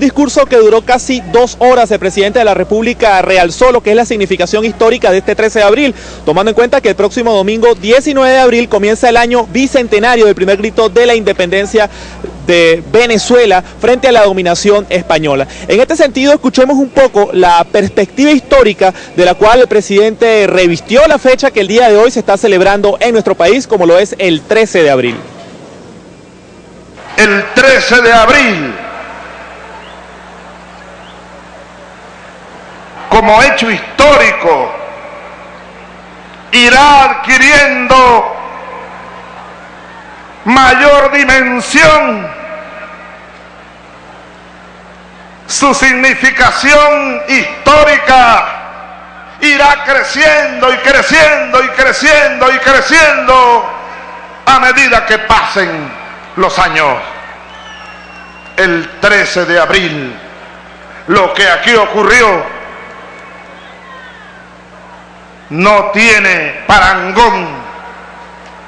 discurso que duró casi dos horas, el presidente de la República realzó lo que es la significación histórica de este 13 de abril, tomando en cuenta que el próximo domingo 19 de abril comienza el año bicentenario del primer grito de la independencia de Venezuela frente a la dominación española. En este sentido, escuchemos un poco la perspectiva histórica de la cual el presidente revistió la fecha que el día de hoy se está celebrando en nuestro país, como lo es el 13 de abril. El 13 de abril como hecho histórico, irá adquiriendo mayor dimensión, su significación histórica irá creciendo y creciendo y creciendo y creciendo a medida que pasen los años. El 13 de abril, lo que aquí ocurrió no tiene parangón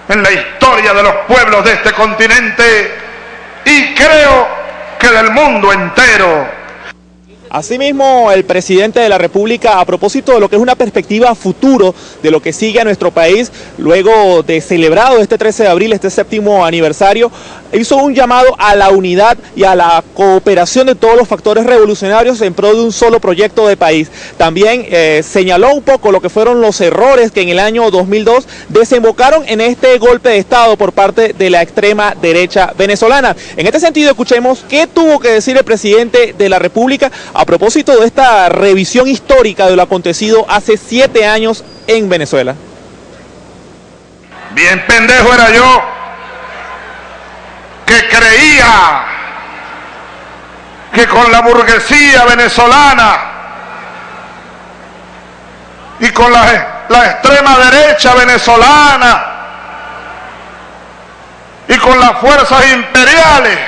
en la historia de los pueblos de este continente y creo que del mundo entero. Asimismo, el presidente de la República, a propósito de lo que es una perspectiva futuro de lo que sigue a nuestro país, luego de celebrado este 13 de abril, este séptimo aniversario, hizo un llamado a la unidad y a la cooperación de todos los factores revolucionarios en pro de un solo proyecto de país. También eh, señaló un poco lo que fueron los errores que en el año 2002 desembocaron en este golpe de Estado por parte de la extrema derecha venezolana. En este sentido, escuchemos qué tuvo que decir el presidente de la República propósito de esta revisión histórica de lo acontecido hace siete años en Venezuela. Bien pendejo era yo que creía que con la burguesía venezolana y con la extrema derecha venezolana y con las fuerzas imperiales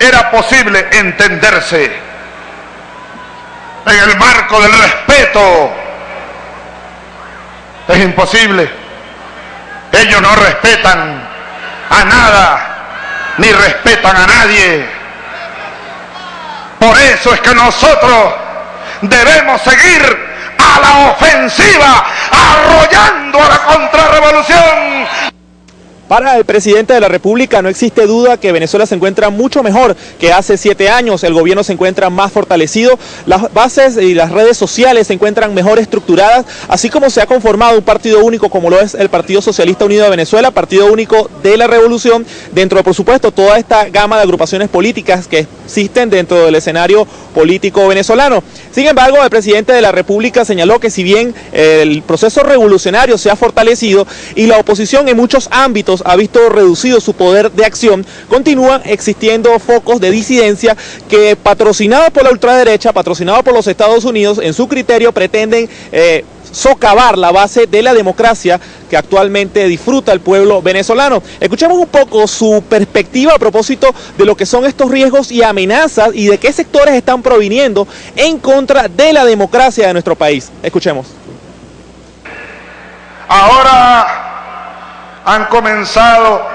era posible entenderse en el marco del respeto. Es imposible. Ellos no respetan a nada, ni respetan a nadie. Por eso es que nosotros debemos seguir a la ofensiva, arrollando a la contrarrevolución. Para el presidente de la República no existe duda que Venezuela se encuentra mucho mejor que hace siete años, el gobierno se encuentra más fortalecido, las bases y las redes sociales se encuentran mejor estructuradas, así como se ha conformado un partido único como lo es el Partido Socialista Unido de Venezuela, partido único de la revolución, dentro de por supuesto toda esta gama de agrupaciones políticas que existen dentro del escenario político venezolano. Sin embargo, el presidente de la República señaló que si bien el proceso revolucionario se ha fortalecido y la oposición en muchos ámbitos ha visto reducido su poder de acción, continúan existiendo focos de disidencia que patrocinados por la ultraderecha, patrocinados por los Estados Unidos, en su criterio pretenden eh, socavar la base de la democracia que actualmente disfruta el pueblo venezolano. Escuchemos un poco su perspectiva a propósito de lo que son estos riesgos y amenazas y de qué sectores están proviniendo en contra de la democracia de nuestro país. Escuchemos. Han comenzado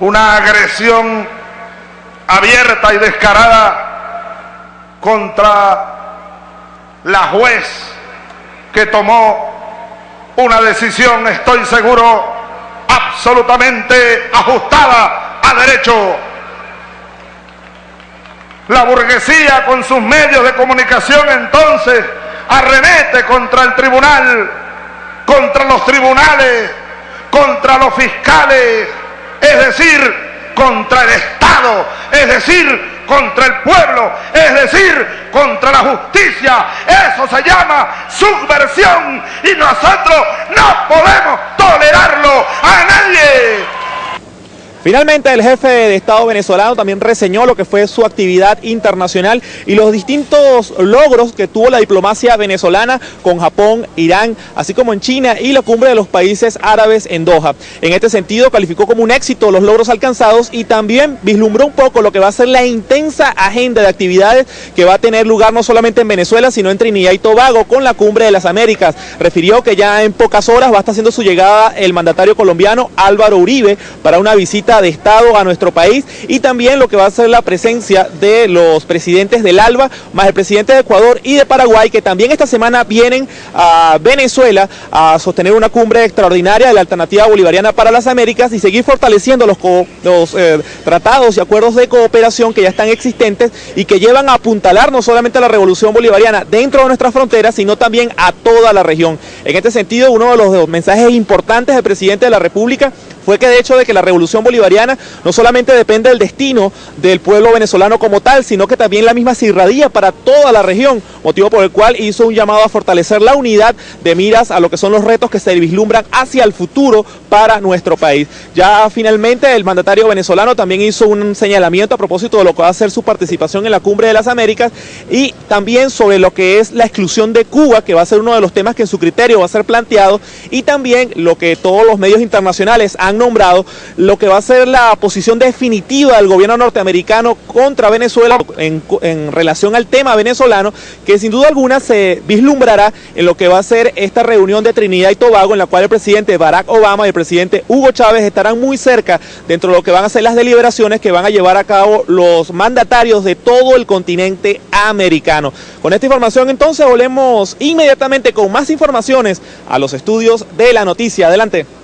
una agresión abierta y descarada contra la juez que tomó una decisión, estoy seguro, absolutamente ajustada a derecho. La burguesía con sus medios de comunicación entonces arremete contra el tribunal contra los tribunales, contra los fiscales, es decir, contra el Estado, es decir, contra el pueblo, es decir, contra la justicia. Eso se llama subversión y nosotros no podemos tolerarlo. Finalmente, el jefe de Estado venezolano también reseñó lo que fue su actividad internacional y los distintos logros que tuvo la diplomacia venezolana con Japón, Irán, así como en China y la cumbre de los países árabes en Doha. En este sentido, calificó como un éxito los logros alcanzados y también vislumbró un poco lo que va a ser la intensa agenda de actividades que va a tener lugar no solamente en Venezuela, sino en Trinidad y Tobago con la cumbre de las Américas. Refirió que ya en pocas horas va a estar haciendo su llegada el mandatario colombiano Álvaro Uribe para una visita de Estado a nuestro país y también lo que va a ser la presencia de los presidentes del ALBA, más el presidente de Ecuador y de Paraguay, que también esta semana vienen a Venezuela a sostener una cumbre extraordinaria de la alternativa bolivariana para las Américas y seguir fortaleciendo los, los eh, tratados y acuerdos de cooperación que ya están existentes y que llevan a apuntalar no solamente a la revolución bolivariana dentro de nuestras fronteras, sino también a toda la región. En este sentido, uno de los mensajes importantes del presidente de la República fue que de hecho de que la revolución bolivariana no solamente depende del destino del pueblo venezolano como tal, sino que también la misma se irradia para toda la región, motivo por el cual hizo un llamado a fortalecer la unidad de miras a lo que son los retos que se vislumbran hacia el futuro para nuestro país. Ya finalmente el mandatario venezolano también hizo un señalamiento a propósito de lo que va a ser su participación en la Cumbre de las Américas y también sobre lo que es la exclusión de Cuba, que va a ser uno de los temas que en su criterio va a ser planteado, y también lo que todos los medios internacionales han nombrado lo que va a ser la posición definitiva del gobierno norteamericano contra Venezuela en, en, relación al tema venezolano, que sin duda alguna se vislumbrará en lo que va a ser esta reunión de Trinidad y Tobago, en la cual el presidente Barack Obama y el presidente Hugo Chávez estarán muy cerca dentro de lo que van a ser las deliberaciones que van a llevar a cabo los mandatarios de todo el continente americano. Con esta información entonces volvemos inmediatamente con más informaciones a los estudios de la noticia. Adelante.